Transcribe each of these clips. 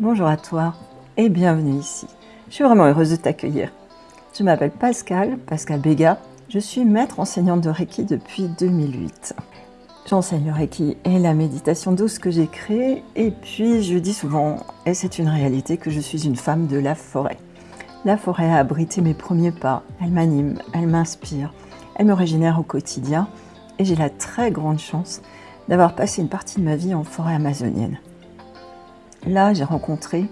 Bonjour à toi et bienvenue ici. Je suis vraiment heureuse de t'accueillir. Je m'appelle Pascal, Pascal Béga. Je suis maître enseignante de Reiki depuis 2008. J'enseigne le Reiki et la méditation douce que j'ai créée. Et puis, je dis souvent, et c'est une réalité, que je suis une femme de la forêt. La forêt a abrité mes premiers pas. Elle m'anime, elle m'inspire, elle me régénère au quotidien. Et j'ai la très grande chance d'avoir passé une partie de ma vie en forêt amazonienne. Là, j'ai rencontré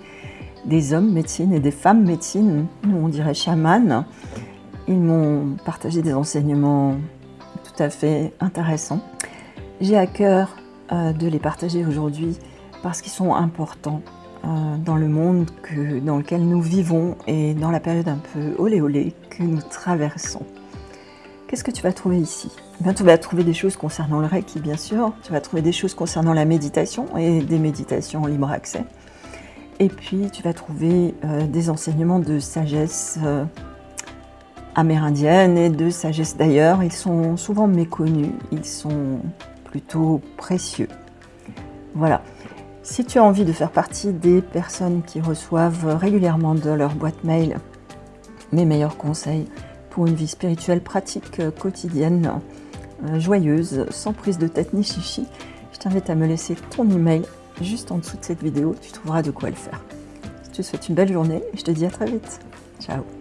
des hommes médecines et des femmes médecines, nous on dirait chamanes. Ils m'ont partagé des enseignements tout à fait intéressants. J'ai à cœur euh, de les partager aujourd'hui parce qu'ils sont importants euh, dans le monde dans lequel nous vivons et dans la période un peu olé olé que nous traversons. Qu'est-ce que tu vas trouver ici eh Tu vas trouver des choses concernant le Reiki, bien sûr. Tu vas trouver des choses concernant la méditation et des méditations libre accès. Et puis, tu vas trouver euh, des enseignements de sagesse euh, amérindienne et de sagesse d'ailleurs. Ils sont souvent méconnus, ils sont plutôt précieux. Voilà. Si tu as envie de faire partie des personnes qui reçoivent régulièrement de leur boîte mail mes meilleurs conseils une vie spirituelle pratique euh, quotidienne, joyeuse, sans prise de tête ni chichi, je t'invite à me laisser ton email juste en dessous de cette vidéo, tu trouveras de quoi le faire. Je te souhaite une belle journée et je te dis à très vite. Ciao